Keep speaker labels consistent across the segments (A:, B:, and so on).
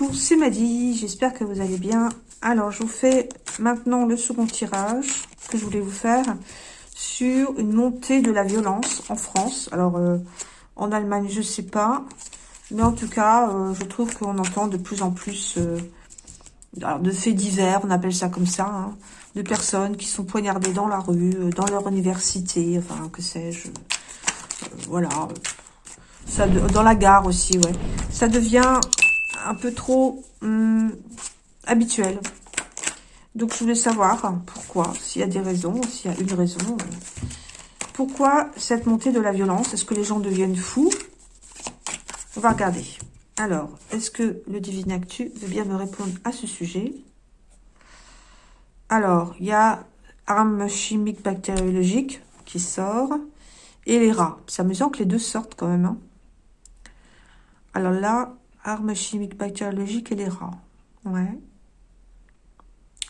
A: Bonjour, c'est Maddy, j'espère que vous allez bien. Alors, je vous fais maintenant le second tirage que je voulais vous faire sur une montée de la violence en France. Alors, euh, en Allemagne, je sais pas, mais en tout cas, euh, je trouve qu'on entend de plus en plus euh, de faits divers, on appelle ça comme ça, hein, de personnes qui sont poignardées dans la rue, dans leur université, enfin, que sais-je, voilà, ça, dans la gare aussi, ouais. Ça devient un peu trop hum, habituel. Donc, je voulais savoir pourquoi, s'il y a des raisons, s'il y a une raison. Euh, pourquoi cette montée de la violence Est-ce que les gens deviennent fous? On va regarder. Alors, est-ce que le Divine Actu veut bien me répondre à ce sujet? Alors, il y a armes chimiques bactériologiques qui sort et les rats. C'est amusant que les deux sortent quand même. Hein. Alors là, armes chimiques bactériologiques et les rats. Ouais.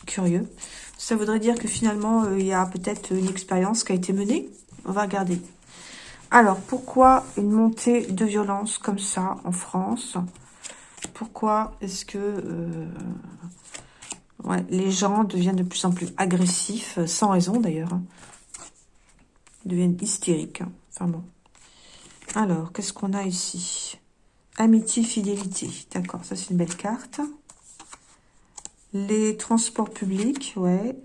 A: Curieux. Ça voudrait dire que finalement, euh, il y a peut-être une expérience qui a été menée. On va regarder. Alors, pourquoi une montée de violence comme ça en France? Pourquoi est-ce que euh, ouais, les gens deviennent de plus en plus agressifs, sans raison d'ailleurs hein? deviennent hystériques. Hein? Enfin bon. Alors, qu'est-ce qu'on a ici? Amitié, fidélité. D'accord, ça c'est une belle carte. Les transports publics, ouais.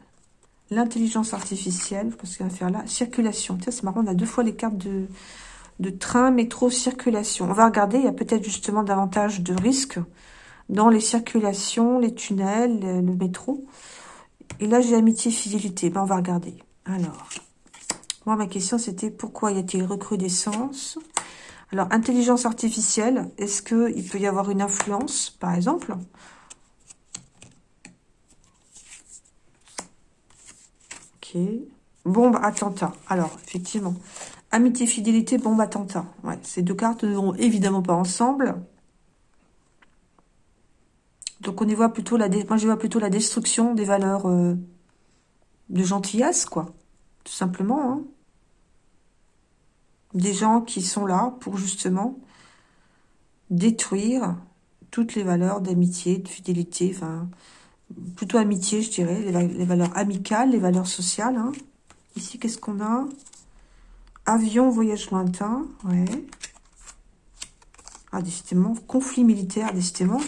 A: L'intelligence artificielle, parce qu'il va faire là. Circulation. Tiens, c'est marrant, on a deux fois les cartes de, de train, métro, circulation. On va regarder, il y a peut-être justement davantage de risques dans les circulations, les tunnels, le, métro. Et là, j'ai amitié, fidélité. Ben, on va regarder. Alors, moi, ma question, c'était pourquoi y a-t-il recrudescence alors, intelligence artificielle, est-ce qu'il peut y avoir une influence, par exemple? Ok. Bombe, attentat. Alors, effectivement. Amitié, fidélité, bombe, attentat. Ouais, ces deux cartes ne vont évidemment pas ensemble. Donc, on y voit plutôt la... Moi, je vois plutôt la destruction des valeurs euh, de gentillesse, quoi. Tout simplement, hein des gens qui sont là pour justement détruire toutes les valeurs d'amitié, de fidélité, enfin, plutôt amitié, je dirais, les, valeurs amicales, les valeurs sociales. Hein. Ici, qu'est-ce qu'on a? Avion, voyage lointain, ouais. Ah, décidément, conflit militaire, décidément.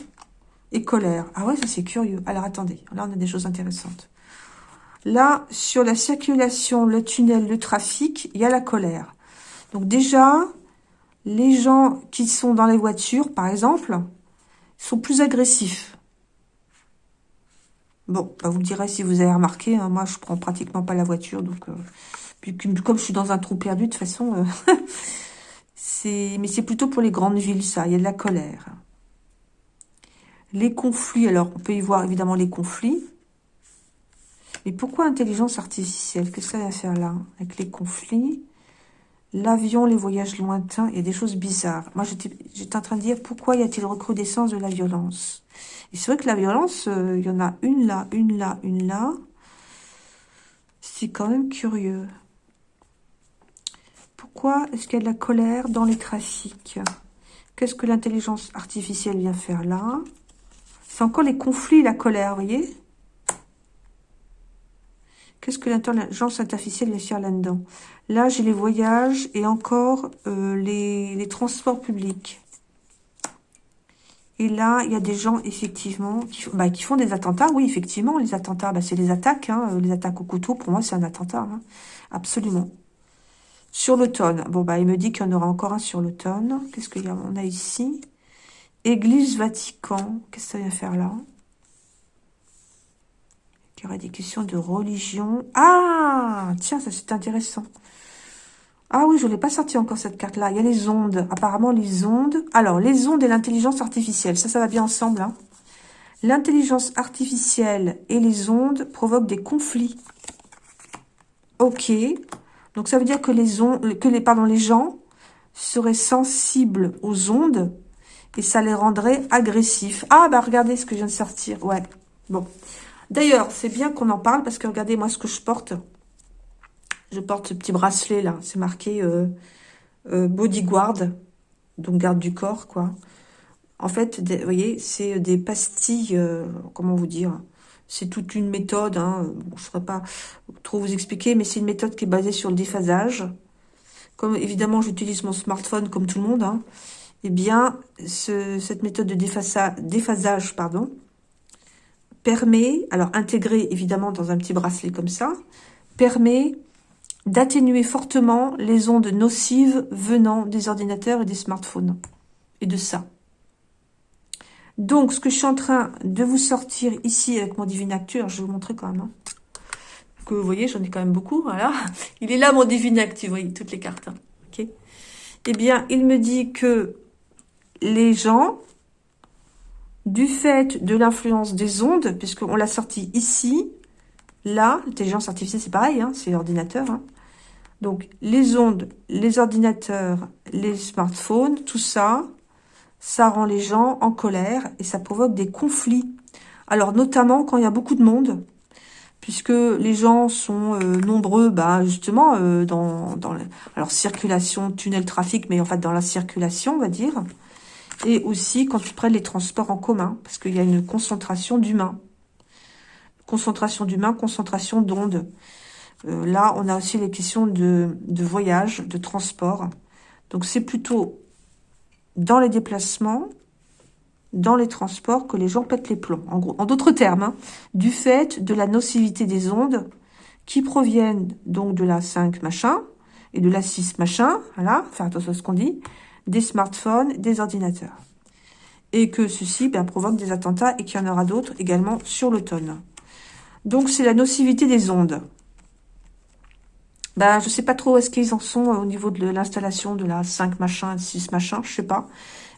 A: Et colère. Ah ouais, ça c'est curieux. Alors, attendez, là, on a des choses intéressantes. Là, sur la circulation, le tunnel, le trafic, il y a la colère. Donc déjà, les gens qui sont dans les voitures, par exemple, sont plus agressifs. Bon, bah, vous me direz si vous avez remarqué, hein, moi je prends pratiquement pas la voiture, donc euh, comme je suis dans un trou perdu, de toute façon, euh, c'est mais c'est plutôt pour les grandes villes, ça, il y a de la colère. Les conflits, alors on peut y voir évidemment les conflits, mais pourquoi intelligence artificielle? Qu'est-ce que ça va faire là, avec les conflits? L'avion, les voyages lointains, il y a des choses bizarres. Moi, j'étais en train de dire, pourquoi y a-t-il recrudescence de la violence? Et c'est vrai que la violence, euh, il y en a une là, une là, une là. C'est quand même curieux. Pourquoi est-ce qu'il y a de la colère dans les trafics? Qu'est-ce que l'intelligence artificielle vient faire là? C'est encore les conflits, la colère, vous voyez? Qu'est-ce que l'intelligence artificielle vient faire là-dedans? Là, j'ai les voyages et encore euh, les, transports publics. Et là, il y a des gens, effectivement, qui, bah, font des attentats. Oui, effectivement, les attentats, bah, c'est les attaques. Hein, les attaques au couteau, pour moi, c'est un attentat. Hein, absolument. Sur l'automne. Bon, bah, il me dit qu'il y en aura encore un sur l'automne. Qu'est-ce qu'il y a? On a ici. Église Vatican. Qu'est-ce que ça vient faire là? Il y aurait des questions de religion. Ah Tiens, ça c'est intéressant. Ah oui, je ne l'ai pas sorti encore cette carte-là. Il y a les ondes. Apparemment, les ondes. Alors, les ondes et l'intelligence artificielle. Ça, ça va bien ensemble. Hein. L'intelligence artificielle et les ondes provoquent des conflits. Ok. Donc, ça veut dire que les, ondes, que les, pardon, les gens seraient sensibles aux ondes et ça les rendrait agressifs. Ah, bah regardez ce que je viens de sortir. Ouais. Bon. D'ailleurs, c'est bien qu'on en parle parce que regardez moi ce que je porte. Je porte ce petit bracelet là. C'est marqué euh, euh, bodyguard, donc garde du corps quoi. En fait, vous voyez, c'est des pastilles, euh, comment vous dire C'est toute une méthode, hein, je ne saurais pas trop vous expliquer, mais c'est une méthode qui est basée sur le déphasage. Comme évidemment, j'utilise mon smartphone comme tout le monde, hein, eh bien, cette méthode de déphasage pardon, permet, alors intégrée évidemment dans un petit bracelet comme ça, permet d'atténuer fortement les ondes nocives venant des ordinateurs et des smartphones. Et de ça. Donc, ce que je suis en train de vous sortir ici avec mon divinateur, je vais vous montrer quand même. Hein. que vous voyez, j'en ai quand même beaucoup, voilà. Il est là, mon divinateur, vous voyez, toutes les cartes. Hein. Eh bien, il me dit que les gens, du fait de l'influence des ondes, puisqu'on l'a sorti ici, là, l'intelligence artificielle, c'est pareil, hein, c'est l'ordinateur. Donc, les ondes, les ordinateurs, les smartphones, tout ça, ça rend les gens en colère et ça provoque des conflits. Alors, notamment quand il y a beaucoup de monde, puisque les gens sont euh, nombreux, bah, justement, euh, dans, dans circulation, tunnel, trafic, mais en fait dans la circulation, on va dire. Et aussi quand tu prends les transports en commun, parce qu'il y a une concentration d'humains. Concentration d'humains, concentration d'ondes. Euh, là, on a aussi les questions de, voyage, de transport. Donc, c'est plutôt dans les déplacements, dans les transports, que les gens pètent les plombs. En, en d'autres termes, hein, du fait de la nocivité des ondes qui proviennent donc de la 5 machin et de la 6 machin, voilà, faire attention à ce qu'on dit, des smartphones, des ordinateurs. Et que ceci ben, provoque des attentats et qu'il y en aura d'autres également sur l'automne. Donc c'est la nocivité des ondes. Ben, je sais pas trop est-ce qu'ils en sont euh, au niveau de l'installation de la 5 machin, 6 machin, je sais pas.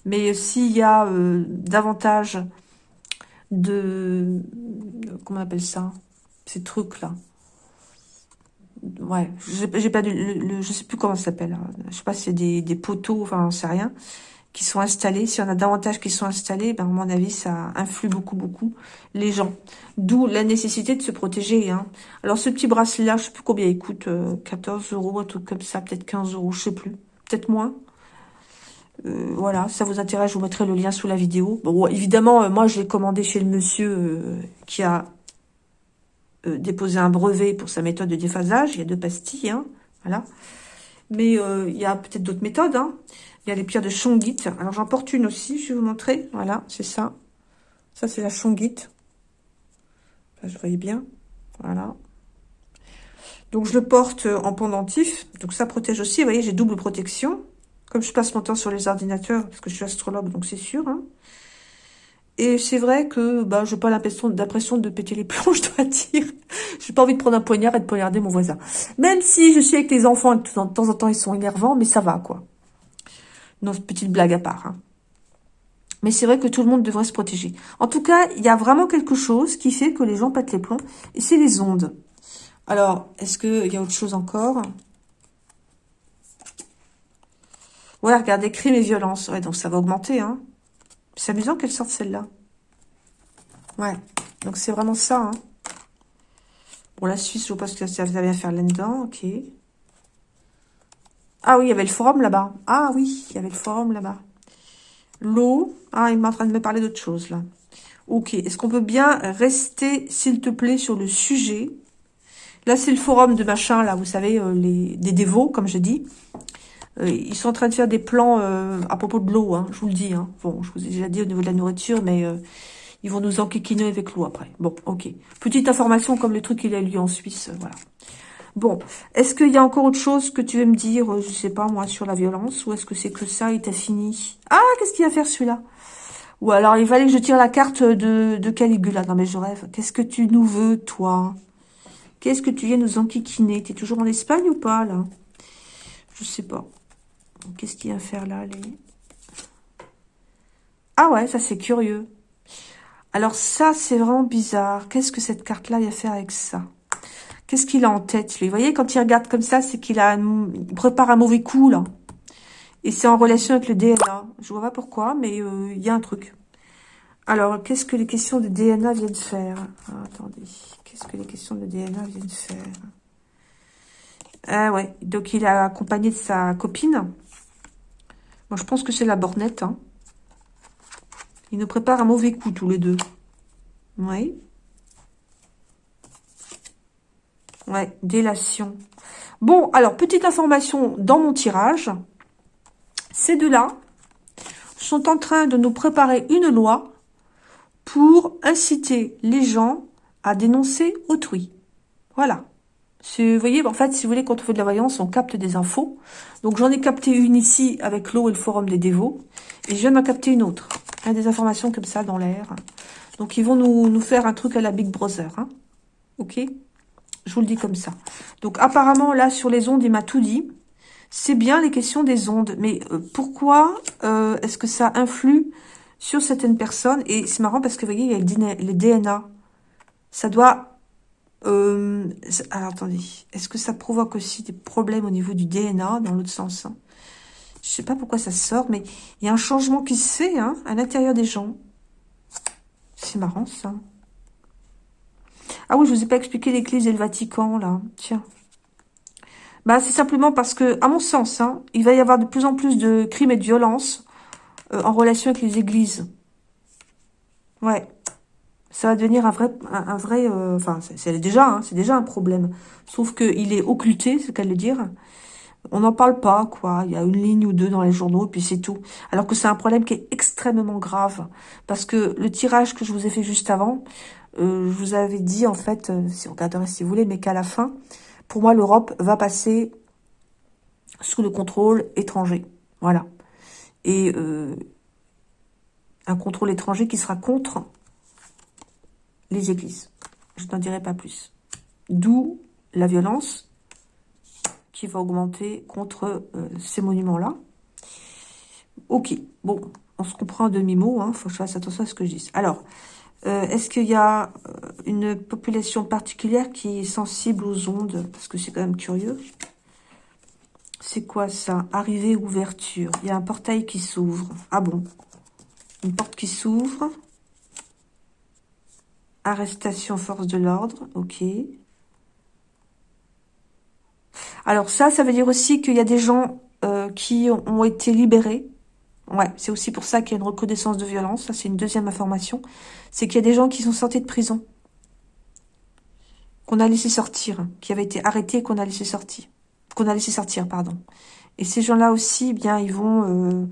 A: Mais s'il y a euh, davantage de... Comment on appelle ça Ces trucs-là ouais, j'ai pas le, je sais plus comment ça s'appelle. Hein. Je sais pas si c'est des, des poteaux, enfin, on sait rien, qui sont installés. Si on a davantage qui sont installés, ben, à mon avis, ça influe beaucoup, beaucoup les gens. D'où la nécessité de se protéger. Hein. Alors, ce petit bracelet-là, je sais plus combien il coûte, 14 euh, euros, un truc comme ça, peut-être 15 euros, je sais plus. Peut-être moins. Euh, voilà, ça vous intéresse, je vous mettrai le lien sous la vidéo. Bon, évidemment, euh, moi, je l'ai commandé chez le monsieur qui a déposer un brevet pour sa méthode de déphasage. Il y a deux pastilles, hein, voilà. Mais il y a peut-être d'autres méthodes. Hein. Il y a les pierres de Chongit. Alors, j'en porte une aussi, je vais vous montrer. Voilà, c'est ça. Ça, c'est la Chongit. Là, je voyais bien. Voilà. Donc, je le porte en pendentif. Donc, ça protège aussi. Vous voyez, j'ai double protection. Comme je passe mon temps sur les ordinateurs, parce que je suis astrologue, donc c'est sûr. Hein. Et c'est vrai que bah, je n'ai pas l'impression de péter les plombs, je dois dire. Je n'ai pas envie de prendre un poignard et de poignarder mon voisin. Même si je sais que les enfants, de temps en temps, ils sont énervants, mais ça va, quoi. Non, petite blague à part. Hein. Mais c'est vrai que tout le monde devrait se protéger. En tout cas, il y a vraiment quelque chose qui fait que les gens pètent les plombs, et c'est les ondes. Alors, est-ce qu'il y a autre chose encore? Ouais, regardez, crime et violence. Ouais, donc ça va augmenter, hein. C'est amusant qu'elle sorte celle-là. Ouais, donc c'est vraiment ça. Hein. Bon, la Suisse, je pense que ça va bien faire là-dedans. Ok. Ah oui, il y avait le forum là-bas. Ah oui, il y avait le forum là-bas. L'eau. Ah, il est en train de me parler d'autre chose, là. Ok, est-ce qu'on peut bien rester, s'il te plaît, sur le sujet? Là, c'est le forum de machin, là, vous savez, euh, les, des dévots, comme je dis. Euh, ils sont en train de faire des plans euh, à propos de l'eau, hein, je vous le dis. Hein. Bon, je vous ai déjà dit au niveau de la nourriture, mais ils vont nous enquiquiner avec l'eau après. Bon, ok. Petite information comme le truc qu'il a lieu en Suisse, voilà. Bon, est-ce qu'il y a encore autre chose que tu veux me dire, je sais pas moi, sur la violence Ou est-ce que c'est que ça et t'as fini? Ah, qu'est-ce qu'il va faire celui-là? Ou alors, il fallait que je tire la carte de, Caligula. Non mais je rêve. Qu'est-ce que tu nous veux, toi? Qu'est-ce que tu viens nous enquiquiner? T'es toujours en Espagne ou pas, là? Je sais pas. Qu'est-ce qu'il y a à faire là les... Ah ouais, ça c'est curieux. Alors ça, c'est vraiment bizarre. Qu'est-ce que cette carte-là a à faire avec ça? Qu'est-ce qu'il a en tête, lui? Vous voyez, quand il regarde comme ça, c'est qu'il a il prépare un mauvais coup, là. Et c'est en relation avec le DNA. Je vois pas pourquoi, mais euh, il y a un truc. Alors, qu'est-ce que les questions de DNA viennent faire? Ah, Attendez. Qu'est-ce que les questions de DNA viennent faire? Ah ouais, donc il a accompagné de sa copine. Moi, je pense que c'est la bornette. Hein. Ils nous préparent un mauvais coup, tous les deux. Oui. Ouais, délation. Bon, alors, petite information dans mon tirage. Ces deux-là sont en train de nous préparer une loi pour inciter les gens à dénoncer autrui. Voilà. Vous voyez, en fait, si vous voulez, quand on fait de la voyance, on capte des infos. Donc, j'en ai capté une ici avec l'eau et le forum des dévots. Et je viens d'en capter une autre. Des informations comme ça dans l'air. Donc, ils vont nous, nous, faire un truc à la Big Brother. Hein. Ok? Je vous le dis comme ça. Donc, apparemment, là, sur les ondes, il m'a tout dit. C'est bien les questions des ondes. Mais euh, pourquoi euh, est-ce que ça influe sur certaines personnes? Et c'est marrant parce que, vous voyez, il y a les DNA. Ça doit euh, alors, attendez. Est-ce que ça provoque aussi des problèmes au niveau du DNA, dans l'autre sens hein? Je sais pas pourquoi ça sort, mais il y a un changement qui se fait hein, à l'intérieur des gens. C'est marrant, ça. Ah oui, je vous ai pas expliqué l'Église et le Vatican, là. Tiens. Bah, c'est simplement parce que, à mon sens, hein, il va y avoir de plus en plus de crimes et de violences euh, en relation avec les églises. Ouais ça va devenir un vrai, un, vrai, euh, enfin, c'est déjà, hein, c'est déjà un problème. Sauf qu'il est occulté, c'est qu'à le dire. On n'en parle pas, quoi. Il y a une ligne ou deux dans les journaux, et puis c'est tout. Alors que c'est un problème qui est extrêmement grave. Parce que le tirage que je vous ai fait juste avant, je vous avais dit, en fait, euh, si on regarderait si vous voulez, mais qu'à la fin, pour moi, l'Europe va passer sous le contrôle étranger. Voilà. Et un contrôle étranger qui sera contre les églises. Je n'en dirai pas plus. D'où la violence qui va augmenter contre euh, ces monuments-là. Ok, bon, on se comprend à demi-mot, il hein, faut que je fasse attention à ce que je dis. Alors, euh, est-ce qu'il y a euh, une population particulière qui est sensible aux ondes? Parce que c'est quand même curieux. C'est quoi ça? Arrivée, ouverture. Il y a un portail qui s'ouvre. Ah bon? Une porte qui s'ouvre. Arrestation force de l'ordre, ok. Alors ça, ça veut dire aussi qu'il y a des gens euh, qui ont été libérés. Ouais, c'est aussi pour ça qu'il y a une reconnaissance de violence. Ça, c'est une deuxième information. C'est qu'il y a des gens qui sont sortis de prison. Qu'on a laissé sortir. Qui avaient été arrêtés et qu'on a laissé sortir. Qu'on a laissé sortir, pardon. Et ces gens-là aussi, eh bien, ils vont, euh,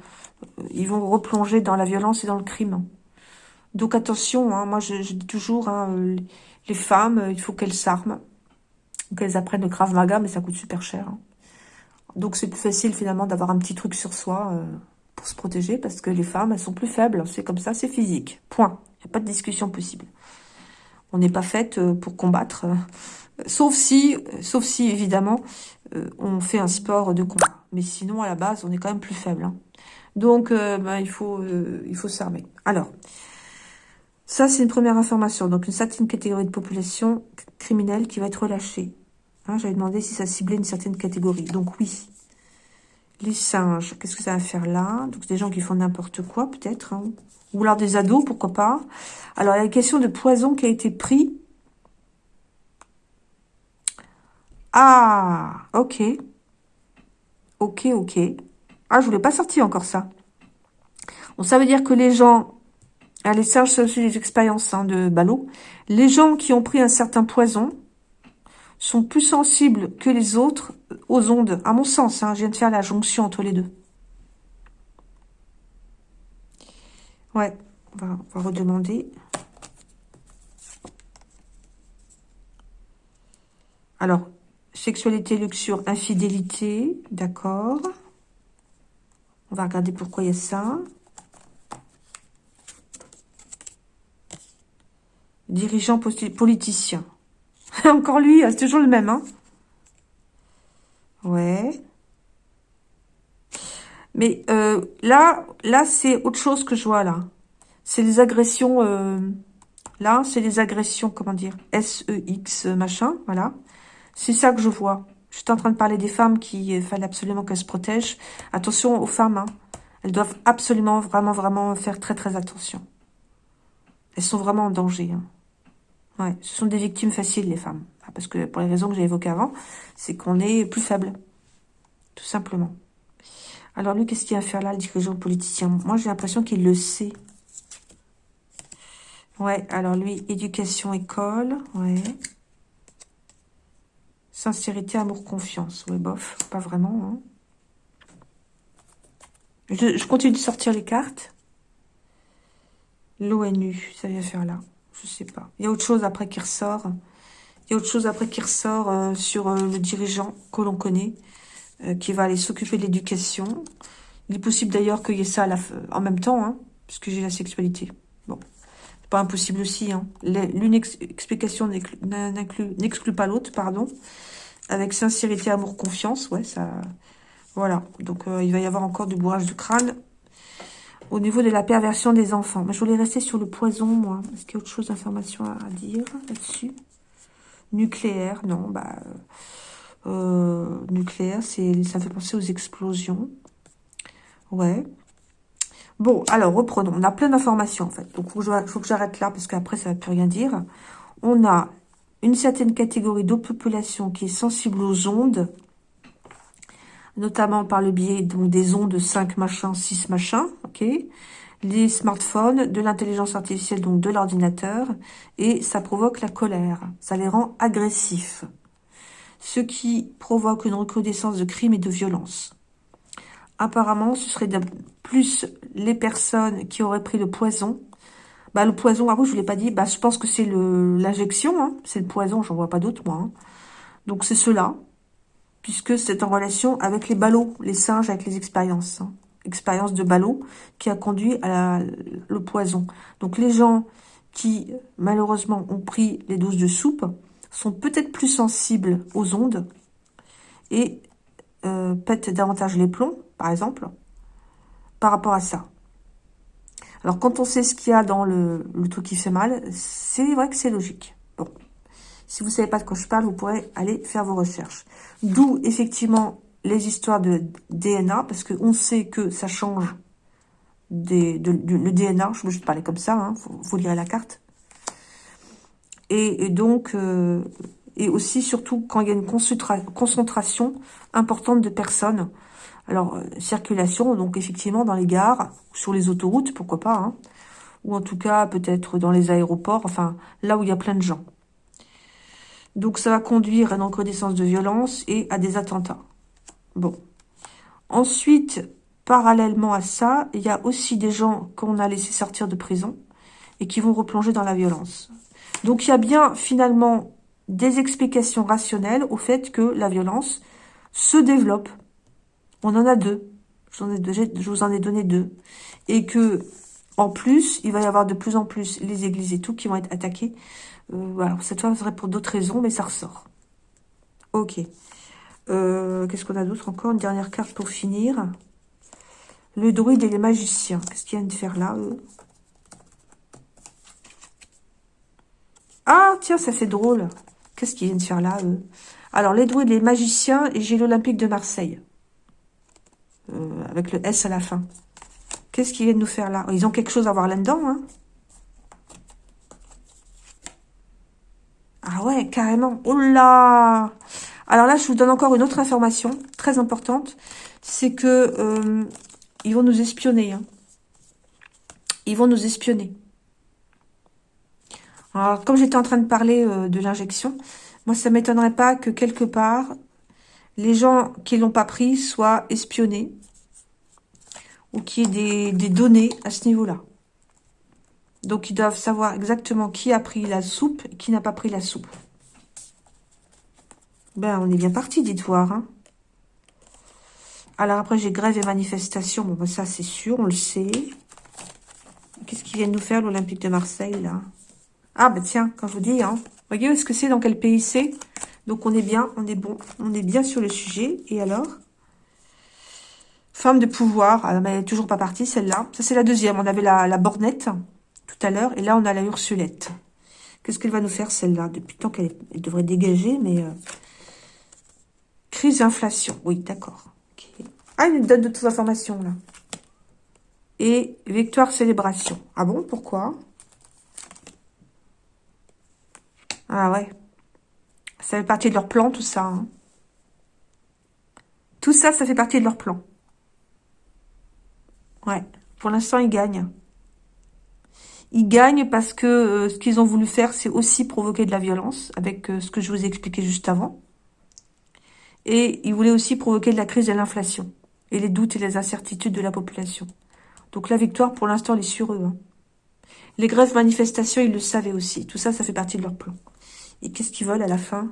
A: ils vont replonger dans la violence et dans le crime. Donc attention, hein, moi je, dis toujours, hein, les femmes, il faut qu'elles s'arment, qu'elles apprennent le Krav Maga, mais ça coûte super cher. Hein. Donc c'est plus facile finalement d'avoir un petit truc sur soi euh, pour se protéger, parce que les femmes, elles sont plus faibles, c'est comme ça, c'est physique, point. Il n'y a pas de discussion possible. On n'est pas faite pour combattre, sauf si, sauf si évidemment, on fait un sport de combat. Mais sinon, à la base, on est quand même plus faible. Donc, ben, il faut, il faut s'armer. Alors, ça, c'est une première information. Donc, une certaine catégorie de population criminelle qui va être relâchée. Hein, J'avais demandé si ça ciblait une certaine catégorie. Donc, oui. Les singes, qu'est-ce que ça va faire là? Donc, des gens qui font n'importe quoi, peut-être. Hein. Ou alors des ados, pourquoi pas. Alors, il y a une question de poison qui a été pris. Ah, ok. Ok, ok. Ah, je voulais pas sortir encore ça. Donc, ça veut dire que les gens ah, les singes, c'est aussi des expériences hein, de ballot. Les gens qui ont pris un certain poison sont plus sensibles que les autres aux ondes, à mon sens. Hein, je viens de faire la jonction entre les deux. Ouais, on va, on va redemander. Alors, sexualité, luxure, infidélité, d'accord. On va regarder pourquoi il y a ça. Dirigeant politicien. Encore lui, c'est toujours le même, hein Ouais. Mais euh, là, là c'est autre chose que je vois, là. C'est les agressions... Euh, là, c'est les agressions, comment dire S-E-X, machin, voilà. C'est ça que je vois. Je suis en train de parler des femmes qui il fallait absolument qu'elles se protègent. Attention aux femmes, hein. Elles doivent absolument, vraiment, vraiment faire très, très attention. Elles sont vraiment en danger, hein. Ouais, ce sont des victimes faciles, les femmes. Ah, parce que pour les raisons que j'ai évoquées avant, c'est qu'on est plus faible. Tout simplement. Alors lui, qu'est-ce qu'il va faire là, le dirigeant politicien Moi, j'ai l'impression qu'il le sait. Ouais, alors lui, éducation, école, ouais. Sincérité, amour, confiance. Ouais, bof, pas vraiment. Hein. Je, je, continue de sortir les cartes. L'ONU, ça vient faire là. Je sais pas. Il y a autre chose après qui ressort. Il y a autre chose après qui ressort euh, sur euh, le dirigeant que l'on connaît, euh, qui va aller s'occuper de l'éducation. Il est possible d'ailleurs qu'il y ait ça en même temps, hein, puisque j'ai la sexualité. Bon, c'est pas impossible aussi. Hein. L'une explication n'exclut pas l'autre, pardon. Avec sincérité, amour, confiance, ouais, ça... Voilà, donc il va y avoir encore du bourrage de crâne au niveau de la perversion des enfants. Mais je voulais rester sur le poison, moi. Est-ce qu'il y a autre chose d'information à dire là-dessus? Nucléaire, non, bah... Euh, nucléaire, c'est ça fait penser aux explosions. Ouais. Bon, alors, reprenons. On a plein d'informations, en fait. Donc, il faut que j'arrête là, parce qu'après, ça ne va plus rien dire. On a une certaine catégorie de population qui est sensible aux ondes, notamment par le biais donc, des ondes 5 machins, 6 machins, ok les smartphones, de l'intelligence artificielle, donc de l'ordinateur, et ça provoque la colère, ça les rend agressifs, ce qui provoque une recrudescence de crimes et de violences. Apparemment, ce serait plus les personnes qui auraient pris le poison. Bah, le poison, ah vous, je ne l'ai pas dit, bah, je pense que c'est l'injection, hein. c'est le poison, j'en vois pas d'autre, moi. Hein. Donc, c'est cela puisque c'est en relation avec les ballots, les singes avec les expériences. Hein. Expérience de ballot qui a conduit à le poison. Donc les gens qui, malheureusement, ont pris les doses de soupe sont peut-être plus sensibles aux ondes et euh, pètent davantage les plombs, par exemple, par rapport à ça. Alors, quand on sait ce qu'il y a dans le, le truc qui fait mal, c'est vrai que c'est logique. Si vous ne savez pas de quoi je parle, vous pourrez aller faire vos recherches. D'où, effectivement, les histoires de DNA, parce qu'on sait que ça change des, de, le DNA. Je juste parler comme ça, hein, vous, lirez la carte. Et, donc, euh, et aussi, surtout, quand il y a une concentration importante de personnes. Alors, euh, circulation, donc effectivement, dans les gares, sur les autoroutes, pourquoi pas, hein, ou en tout cas, peut-être dans les aéroports, enfin, là où il y a plein de gens. Donc ça va conduire à une recrudescence de violence et à des attentats. Bon. Ensuite, parallèlement à ça, il y a aussi des gens qu'on a laissé sortir de prison et qui vont replonger dans la violence. Donc il y a bien finalement des explications rationnelles au fait que la violence se développe. On en a deux. Je vous en ai donné deux. Et que, en plus, il va y avoir de plus en plus les églises et tout qui vont être attaquées euh, cette fois, ce serait pour d'autres raisons, mais ça ressort. Ok. Euh, qu'est-ce qu'on a d'autre encore? Une dernière carte pour finir. Le druide et les magiciens. Qu'est-ce qu'ils viennent de faire là, eux? Ah, tiens, ça c'est drôle. Qu'est-ce qu'ils viennent de faire là, eux? Alors, les druides, les magiciens, et j'ai l'Olympique de Marseille. Euh, avec le S à la fin. Qu'est-ce qu'ils viennent nous faire là? Ils ont quelque chose à voir là-dedans, hein? Ah ouais, carrément. Oh là Alors là, je vous donne encore une autre information très importante. C'est que euh, ils vont nous espionner. Hein. Ils vont nous espionner. Alors, comme j'étais en train de parler euh, de l'injection, moi, ça m'étonnerait pas que quelque part, les gens qui l'ont pas pris soient espionnés ou qu'il y ait des, données à ce niveau-là. Donc, ils doivent savoir exactement qui a pris la soupe et qui n'a pas pris la soupe. Ben, on est bien parti, dites voir. Hein. Alors, après, j'ai grève et manifestation. Bon, ben, ça, c'est sûr, on le sait. Qu'est-ce qu'ils viennent nous faire, l'Olympique de Marseille, là? Ah, ben tiens, quand je vous dis, hein. Voyez, est-ce que c'est dans quel pays c'est? Donc, on est bien, on est bon. On est bien sur le sujet. Et alors? Femme de pouvoir. Ah, mais elle n'est toujours pas partie, celle-là. Ça, c'est la deuxième. On avait la, la bornette tout à l'heure. Et là, on a la Ursulette. Qu'est-ce qu'elle va nous faire, celle-là? Depuis tant qu'elle devrait dégager, mais... Euh, crise d'inflation. Oui, d'accord. Ah, il nous donne d'autres informations, là. Et victoire célébration. Ah bon, pourquoi? Ah ouais. Ça fait partie de leur plan, tout ça. Hein. Tout ça, ça fait partie de leur plan. Ouais. Pour l'instant, ils gagnent. ils gagnent parce que euh, ce qu'ils ont voulu faire, c'est aussi provoquer de la violence, avec euh, ce que je vous ai expliqué juste avant. Et ils voulaient aussi provoquer de la crise de l'inflation, et les doutes et les incertitudes de la population. Donc la victoire, pour l'instant, elle est sur eux. Hein. Les grèves, manifestations, ils le savaient aussi. Tout ça, ça fait partie de leur plan. Et qu'est-ce qu'ils veulent à la fin?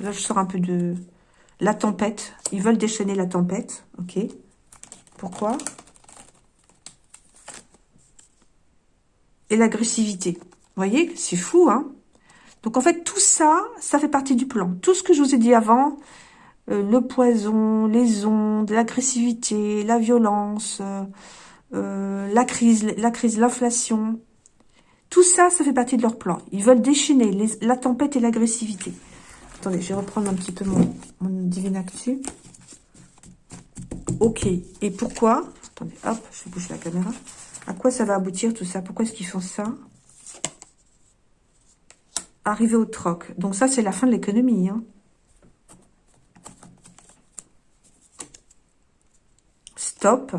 A: Là, je sors un peu de... La tempête. Ils veulent déchaîner la tempête. Ok? Pourquoi? Et l'agressivité. Vous voyez C'est fou, hein Donc, en fait, tout ça, ça fait partie du plan. Tout ce que je vous ai dit avant, euh, le poison, les ondes, l'agressivité, la violence, euh, euh, la crise, la crise, l'inflation, tout ça, ça fait partie de leur plan. Ils veulent déchaîner la tempête et l'agressivité. Attendez, je vais reprendre un petit peu mon, mon divine actu. Ok. Et pourquoi? Attendez, hop, je vais bouger la caméra. À quoi ça va aboutir tout ça? Pourquoi est-ce qu'ils font ça? Arriver au troc. Donc ça, c'est la fin de l'économie. Hein. Stop.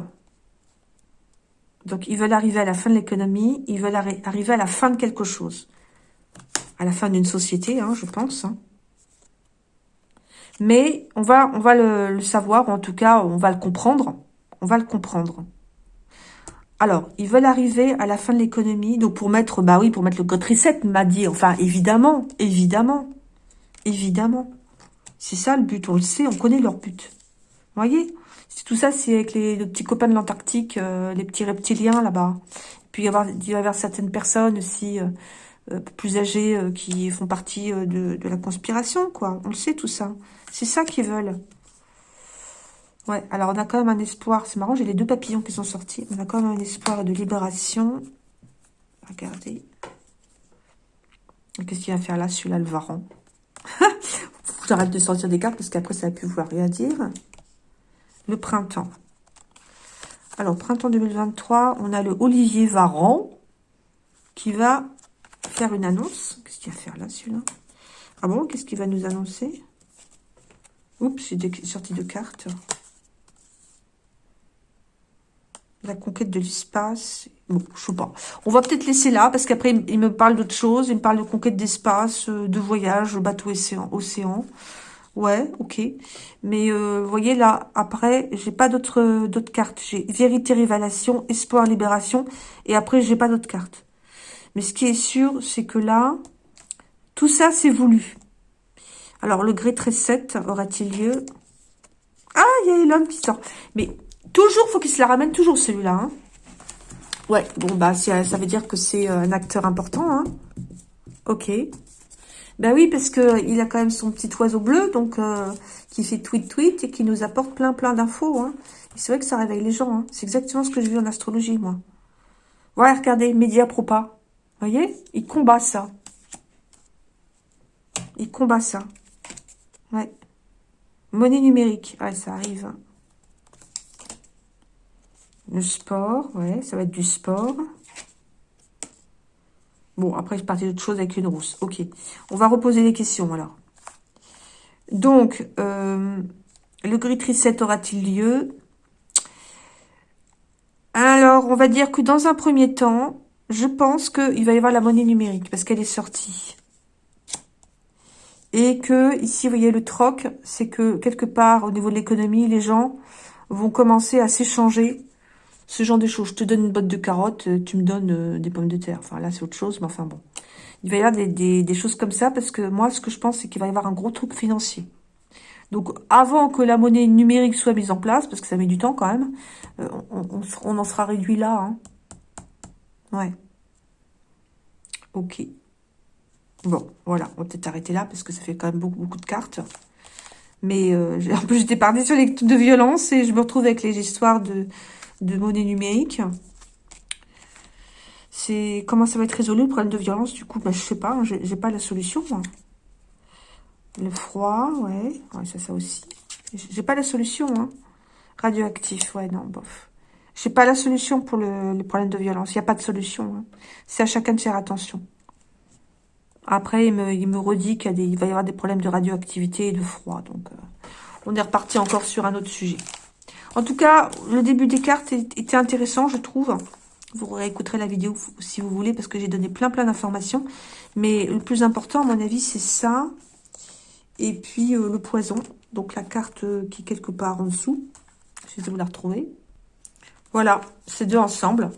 A: Donc, ils veulent arriver à la fin de l'économie, ils veulent arriver à la fin de quelque chose. À la fin d'une société, hein, je pense. Hein. Mais on va, on va le, savoir, ou en tout cas, on va le comprendre. On va le comprendre. Alors, ils veulent arriver à la fin de l'économie, donc pour mettre, bah oui, pour mettre le code reset, m'a dit, enfin, évidemment, évidemment, évidemment. C'est ça le but, on le sait, on connaît leur but. Vous voyez? Tout ça, c'est avec les, petits copains de l'Antarctique, euh, les petits reptiliens là-bas. Puis il, il y avoir certaines personnes aussi euh, euh, plus âgées qui font partie de, de, la conspiration, quoi. On le sait tout ça. C'est ça qu'ils veulent. Ouais, alors on a quand même un espoir. C'est marrant, j'ai les deux papillons qui sont sortis. On a quand même un espoir de libération. Regardez. Qu'est-ce qu'il va faire là, celui-là, le varan J'arrête de sortir des cartes parce qu'après, ça va plus vouloir rien dire le printemps. Alors, printemps 2023, on a le Olivier Varan qui va faire une annonce. Qu'est-ce qu'il va faire là, celui-là? Ah bon, qu'est-ce qu'il va nous annoncer? Oups, c'est sorti de cartes. La conquête de l'espace. Bon, je sais pas. On va peut-être laisser là, parce qu'après, il me parle d'autres choses. Il me parle de conquête d'espace, euh, de voyage, bateau océan. océan. Ouais, ok. Mais euh, vous voyez là, après, j'ai pas d'autres d'autres cartes. J'ai vérité, révélation, espoir, libération. Et après, j'ai pas d'autres cartes. Mais ce qui est sûr, c'est que là, tout ça, c'est voulu. Alors, le gré 7 aura-t-il lieu? Ah, il y a l'homme qui sort. Mais toujours, faut qu'il se la ramène, toujours celui-là. Hein. Ouais, bon, bah, ça veut dire que c'est euh, un acteur important. Hein. Ok. Ben oui, parce que il a quand même son petit oiseau bleu, donc euh, qui fait tweet tweet et qui nous apporte plein plein d'infos. Hein. C'est vrai que ça réveille les gens. Hein. C'est exactement ce que j'ai vu en astrologie, moi. Voilà, regardez, média propa. Vous voyez? Il combat ça. Il combat ça. Ouais. Monnaie numérique. Ouais, ça arrive. Hein. Le sport, ouais, ça va être du sport. Bon, après, je partais d'autre chose avec une rousse. Ok. On va reposer les questions, alors. Donc, euh, le gris 7 aura-t-il lieu? Alors, on va dire que dans un premier temps, je pense qu'il va y avoir la monnaie numérique, parce qu'elle est sortie. Et que, ici, vous voyez, le troc, c'est que, quelque part, au niveau de l'économie, les gens vont commencer à s'échanger ce genre de choses. Je te donne une botte de carottes, euh, tu me donnes euh, des pommes de terre. Enfin, là, c'est autre chose, mais enfin bon. Il va y avoir des, choses comme ça, parce que moi, ce que je pense, c'est qu'il va y avoir un gros truc financier. Donc, avant que la monnaie numérique soit mise en place, parce que ça met du temps quand même, euh, on, en sera réduit là. Hein. Ouais. Ok. Bon, voilà, on va peut-être arrêter là, parce que ça fait quand même beaucoup, beaucoup de cartes. Mais en plus, j'étais partie sur les de violence, et je me retrouve avec les histoires de de monnaie numérique. C'est comment ça va être résolu le problème de violence du coup? Bah, Je sais pas, hein, j'ai pas la solution. Le froid, ouais, ouais ça, ça aussi. J'ai pas la solution. Hein. Radioactif, ouais, non, bof. J'ai pas la solution pour le, problème de violence. Il n'y a pas de solution. Hein. C'est à chacun de faire attention. Après, il me, il me redit qu'il va y avoir des problèmes de radioactivité et de froid. Donc, euh, on est reparti encore sur un autre sujet. En tout cas, le début des cartes était intéressant, je trouve. Vous réécouterez la vidéo si vous voulez, parce que j'ai donné plein plein d'informations. Mais le plus important, à mon avis, c'est ça. Et puis euh, le poison. Donc la carte euh, qui est quelque part en dessous. Vais vous la retrouver. Voilà, ces deux ensemble.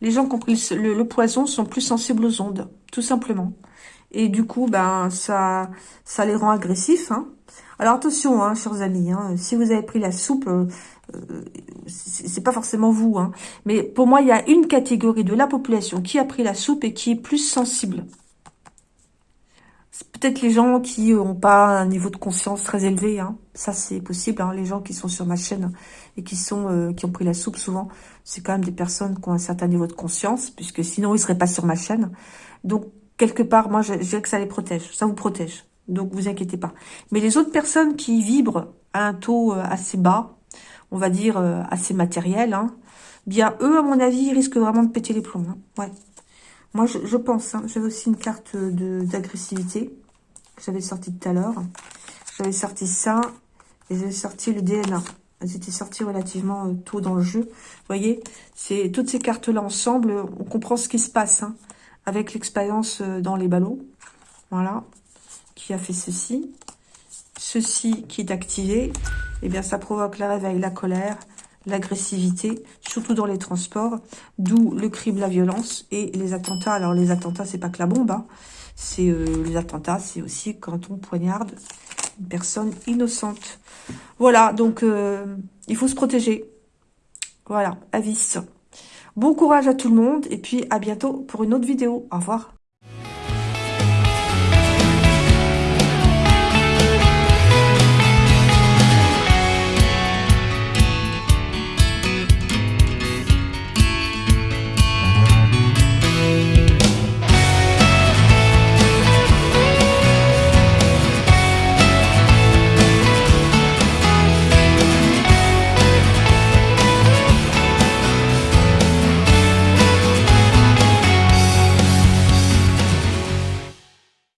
A: Les gens qui ont pris le, poison sont plus sensibles aux ondes, tout simplement. Et du coup, ben ça, ça les rend agressifs. Hein. Alors attention, hein, chers amis, hein, si vous avez pris la soupe, euh, c'est pas forcément vous. Hein. Mais pour moi, il y a une catégorie de la population qui a pris la soupe et qui est plus sensible. C'est peut-être les gens qui n'ont pas un niveau de conscience très élevé. Hein. Ça, c'est possible. Hein. Les gens qui sont sur ma chaîne et qui sont euh, qui ont pris la soupe, souvent, c'est quand même des personnes qui ont un certain niveau de conscience, puisque sinon, ils seraient pas sur ma chaîne. Donc, quelque part, moi, je, dirais que ça les protège. Ça vous protège. Donc, vous inquiétez pas. Mais les autres personnes qui vibrent à un taux euh, assez bas, on va dire euh, assez matériel, hein, bien, eux, à mon avis, ils risquent vraiment de péter les plombs. Hein. Ouais. Moi, je, pense, hein, j'avais aussi une carte d'agressivité que j'avais sorti tout à l'heure. J'avais sorti ça et j'avais sorti le DNA. Elles étaient sorties relativement euh, tôt dans le jeu. Vous voyez, toutes ces cartes-là ensemble, on comprend ce qui se passe avec l'expérience euh, dans les ballots. Voilà, qui a fait ceci. Ceci qui est activé, eh bien ça provoque le réveil, la colère, l'agressivité, surtout dans les transports, d'où le crime, la violence et les attentats. Alors les attentats, c'est pas que la bombe, hein. c'est euh, les attentats, c'est aussi quand on poignarde une personne innocente. Voilà, donc euh, il faut se protéger. Voilà, avis. Bon courage à tout le monde et puis à bientôt pour une autre vidéo. Au revoir.